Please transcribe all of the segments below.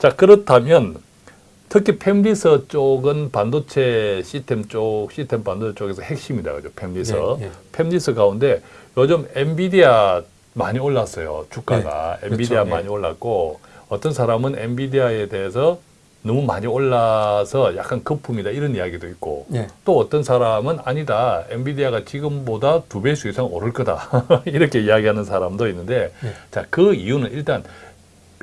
자 그렇다면 특히 팹리서 쪽은 반도체 시스템 쪽 시스템 반도체 쪽에서 핵심이다 그죠 팹리서 예, 예. 팹리서 가운데 요즘 엔비디아 많이 올랐어요 주가가 네, 엔비디아 그렇죠. 많이 예. 올랐고 어떤 사람은 엔비디아에 대해서 너무 많이 올라서 약간 거품이다 이런 이야기도 있고 예. 또 어떤 사람은 아니다 엔비디아가 지금보다 두 배수 이상 오를 거다 이렇게 이야기하는 사람도 있는데 예. 자그 이유는 일단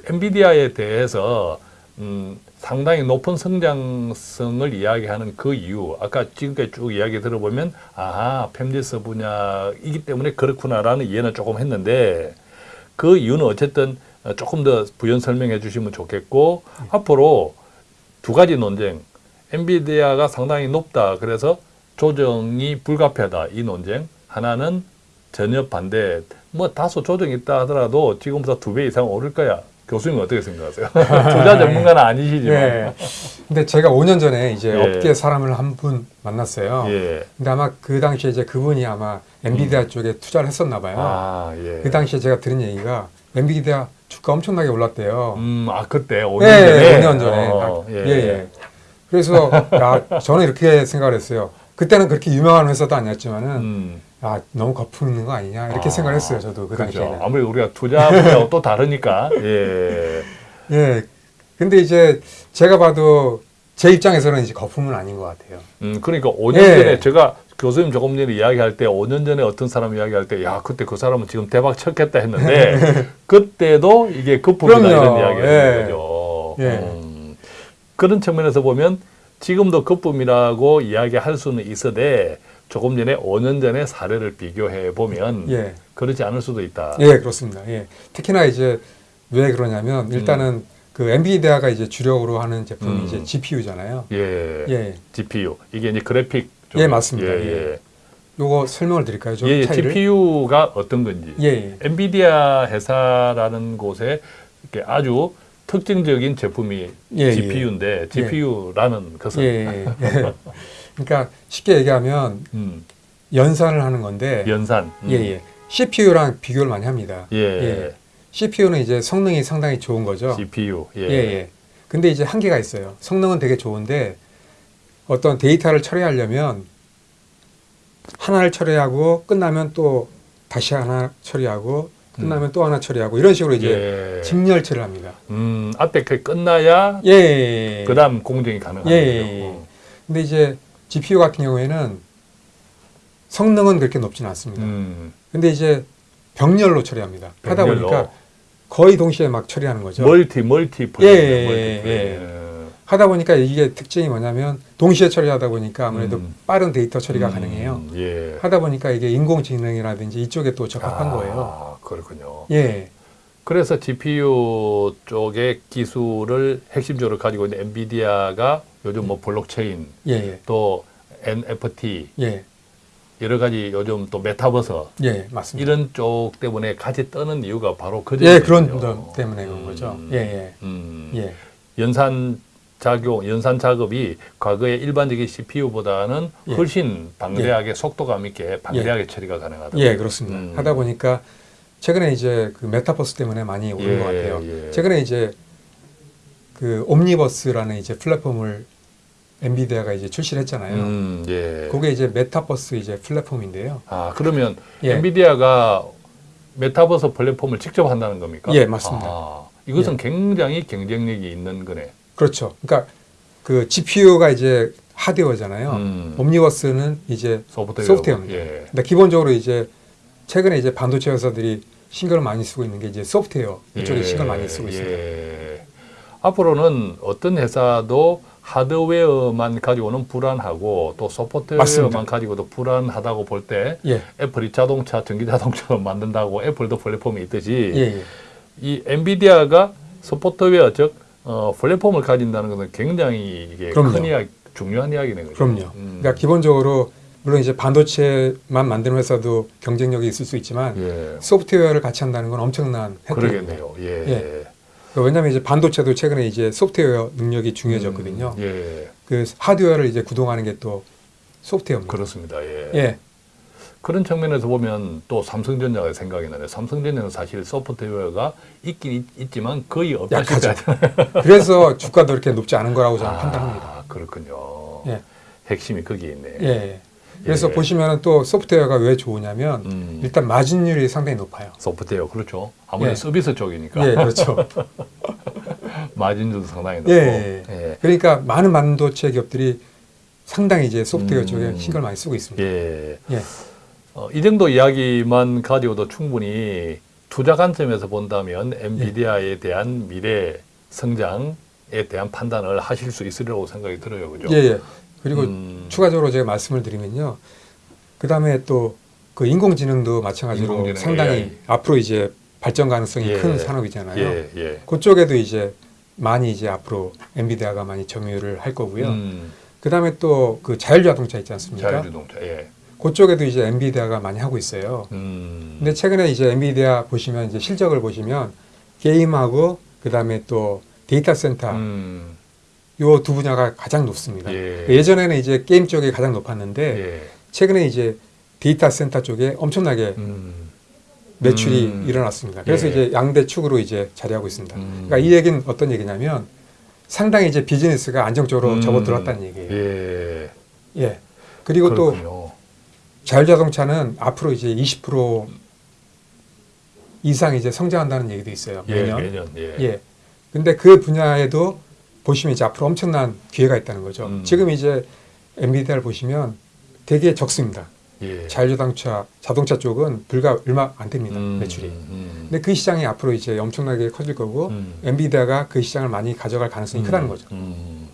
엔비디아에 대해서 음, 상당히 높은 성장성을 이야기하는 그 이유 아까 지금까지 쭉 이야기 들어보면 아하 팹리스 분야이기 때문에 그렇구나라는 이해는 조금 했는데 그 이유는 어쨌든 어, 조금 더 부연 설명해 주시면 좋겠고 앞으로 두 가지 논쟁. 엔비디아가 상당히 높다. 그래서 조정이 불가피하다. 이 논쟁. 하나는 전혀 반대. 뭐 다소 조정이 있다 하더라도 지금보다 두 배 이상 오를 거야 교수님 어떻게 생각하세요? 투자 전문가는 아니시지만 예. 근데 제가 5년 전에 이제 예. 업계 사람을 한 분 만났어요. 예. 근데 아마 그 당시에 이제 그분이 아마 엔비디아 쪽에 투자를 했었나 봐요. 아, 예. 그 당시에 제가 들은 얘기가 엔비디아 주가 엄청나게 올랐대요. 음, 아, 그때 5년 예, 전에. 5년 전에. 어, 아, 예, 예. 그래서 야, 저는 이렇게 생각을 했어요. 그때는 그렇게 유명한 회사도 아니었지만은 음, 아, 너무 거품 있는 거 아니냐 이렇게 아, 생각을 했어요. 저도 그 그렇죠. 당시에는. 아무래도 우리가 투자 분야가 또 다르니까. 예. 예. 근데 이제 제가 봐도 제 입장에서는 이제 거품은 아닌 것 같아요. 음, 그러니까 5년 예. 전에 제가 교수님 조금 전에 이야기할 때 5년 전에 어떤 사람 이야기할 때 야, 그때 그 사람은 지금 대박 쳤겠다 했는데 그때도 이게 거품이다 그럼요. 이런 이야기를 예. 거죠. 예. 음, 그런 측면에서 보면 지금도 거품이라고 이야기할 수는 있어도 조금 전에 5년 전에 사례를 비교해 보면 예. 그렇지 않을 수도 있다. 예, 그렇습니다. 예. 특히나 이제 왜 그러냐면 일단은 음. 그 엔비디아가 이제 주력으로 하는 제품이 음. 이제 GPU잖아요. 예. 예. GPU 이게 이제 그래픽 쪽. 예, 맞습니다. 예, 예. 요거 설명을 드릴까요? 좀 예, 차이를? GPU가 어떤 건지. 예, 예. 엔비디아 회사라는 곳에 이렇게 아주 특징적인 제품이 예, 예. GPU인데 GPU라는 것은 예, 예, 예. 그러니까 쉽게 얘기하면 음, 연산을 하는 건데 연산. 음. 예, 예. CPU랑 비교를 많이 합니다. 예. CPU는 이제 성능이 상당히 좋은 거죠. GPU. 예. 예, 예. 근데 이제 한계가 있어요. 성능은 되게 좋은데 어떤 데이터를 처리하려면 하나를 처리하고 끝나면 또 다시 하나 처리하고 끝나면 또 하나 처리하고 이런 식으로 이제 음. 예. 직렬처리를 합니다. 음, 앞에 그 끝나야 예, 예, 예. 그다음 공정이 가능한 예, 예. 예. 근데 이제 GPU 같은 경우에는 성능은 그렇게 높지는 않습니다. 음, 근데 이제 병렬로 처리합니다. 하다 병렬로. 보니까 거의 동시에 막 처리하는 거죠. 멀티 multi 예, 예, multi 예, 플레이. 하다 보니까 이게 특징이 뭐냐면 동시에 처리하다 보니까 아무래도 음. 빠른 데이터 처리가 음, 가능해요. 예. 하다 보니까 이게 인공지능이라든지 이쪽에 또 적합한 아, 거예요. 그렇군요. 예, 그래서 GPU 쪽의 기술을 핵심적으로 가지고 있는 엔비디아가 요즘 뭐 블록체인 예, 예, 또 NFT 예, 여러 가지 요즘 또 메타버스 예, 맞습니다. 이런 쪽 때문에 같이 뜨는 이유가 바로 그 예, 그런 때문에 그런 거죠. 음, 예, 음. 예, 예, 연산 작용, 연산 작업이 과거의 일반적인 CPU보다는 예. 훨씬 방대하게 속도감 있게 방대하게 처리가 가능하다. 예, 그렇습니다. 음. 하다 보니까 최근에 이제 그 메타버스 때문에 많이 오른 예, 것 같아요. 예. 최근에 이제 그 Omniverse라는 이제 플랫폼을 엔비디아가 이제 출시를 했잖아요. 음, 예. 그게 이제 메타버스 이제 플랫폼인데요. 아 그러면 예. 엔비디아가 메타버스 플랫폼을 직접 한다는 겁니까? 예, 맞습니다. 아, 이것은 굉장히 경쟁력이 있는 거네. 그렇죠. 그러니까 그 GPU가 이제 하드웨어잖아요. 음. Omniverse는 이제 소프트웨어. 소프트웨어입니다. 예. 근데 기본적으로 이제 최근에 이제 반도체 회사들이 신경을 많이 쓰고 있는 게 이제 소프트웨어 이쪽에 예, 신경을 많이 쓰고 있습니다. 예. 앞으로는 어떤 회사도 하드웨어만 가지고는 불안하고 또 소프트웨어만 맞습니다. 가지고도 불안하다고 볼때 예, 애플이 자동차, 전기 자동차를 만든다고 애플도 플랫폼이 있듯이 예, 예. 이 엔비디아가 소프트웨어 즉 어, 플랫폼을 가진다는 것은 굉장히 이게 그럼요. 큰 이야기, 중요한 이야기네 그죠? 그럼요. 음. 그러니까 기본적으로 물론 이제 반도체만 만드는 회사도 경쟁력이 있을 수 있지만 예. 소프트웨어를 같이 한다는 건 엄청난 혜택입니다. 그러겠네요. 예. 예. 왜냐하면 이제 반도체도 최근에 이제 소프트웨어 능력이 중요해졌거든요. 음, 예. 그 하드웨어를 이제 구동하는 게 또 소프트웨어입니다. 그렇습니다. 예. 예, 그런 측면에서 보면 또 삼성전자가 생각이 나네. 삼성전자는 사실 소프트웨어가 있긴 있, 지만 거의 없다시피. 그래서 주가도 이렇게 높지 않은 거라고 저는 판단합니다. 아, 그렇군요. 예. 핵심이 거기에 있네. 예, 예. 그래서 예. 보시면 또 소프트웨어가 왜 좋으냐면 음. 일단 마진율이 상당히 높아요. 소프트웨어 그렇죠. 아무래도 예. 서비스 쪽이니까 예, 그렇죠. 마진도 상당히 높고. 예, 예. 예. 그러니까 많은 반도체 기업들이 상당히 이제 소프트웨어 음. 쪽에 신경을 많이 쓰고 있습니다. 예. 예. 어, 이 정도 이야기만 가지고도 충분히 투자 관점에서 본다면 예. 엔비디아에 대한 미래 성장에 대한 판단을 하실 수 있으리라고 생각이 들어요. 그죠? 예, 예. 그리고 음. 추가적으로 제가 말씀을 드리면요. 그 다음에 또 그 인공지능도 마찬가지로 인공지능, 상당히 AI. 앞으로 이제 발전 가능성이 예. 큰 산업이잖아요. 예, 예. 그쪽에도 이제 많이 이제 앞으로 엔비디아가 많이 점유를 할 거고요. 음, 그 다음에 또 그 자율자동차 있지 않습니까? 자율주동차. 예. 그쪽에도 이제 엔비디아가 많이 하고 있어요. 음. 근데 최근에 이제 엔비디아 보시면 이제 실적을 보시면 게임하고 그 다음에 또 데이터 센터 음, 요 두 분야가 가장 높습니다. 예. 예전에는 이제 게임 쪽이 가장 높았는데 예. 최근에 이제 데이터 센터 쪽에 엄청나게 음, 매출이 음. 일어났습니다. 그래서 예. 이제 양대 축으로 이제 자리하고 있습니다. 음. 그러니까 이 얘기는 어떤 얘기냐면 상당히 이제 비즈니스가 안정적으로 음. 접어들었다는 얘기예요. 예. 예. 그리고 또 그렇군요. 자율자동차는 앞으로 이제 20% 이상 이제 성장한다는 얘기도 있어요. 예, 매년. 매년. 예. 예. 근데 그 분야에도 보시면 이제 앞으로 엄청난 기회가 있다는 거죠. 음. 지금 이제 엔비디아를 보시면 되게 적습니다. 예. 자율자동차 자동차 쪽은 불과 얼마 안 됩니다. 음, 매출이. 음, 근데 그 시장이 앞으로 이제 엄청나게 커질 거고 음. 엔비디아가 그 시장을 많이 가져갈 가능성이 크다는 거죠. 음.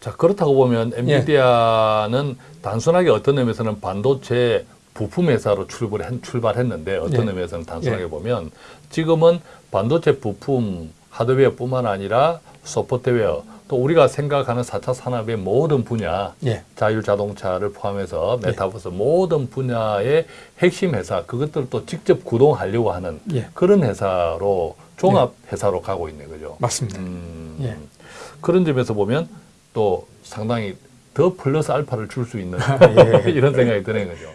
자 그렇다고 보면 엔비디아는 단순하게 어떤 의미에서는 반도체 부품 회사로 출발했, 출발했 는데 어떤 예. 의미에서는 단순하게 예. 보면 지금은 반도체 부품 하드웨어뿐만 아니라 소프트웨어 또 우리가 생각하는 4차 산업의 모든 분야 예. 자율 자동차를 포함해서 메타버스 모든 분야의 핵심 회사 그것들을 또 직접 구동하려고 하는 예. 그런 회사로 종합 회사로 가고 있는 거죠. 맞습니다. 음, 예. 그런 점에서 보면 또 상당히 더 플러스 알파를 줄 수 있는 예. 이런 생각이 드는 거죠.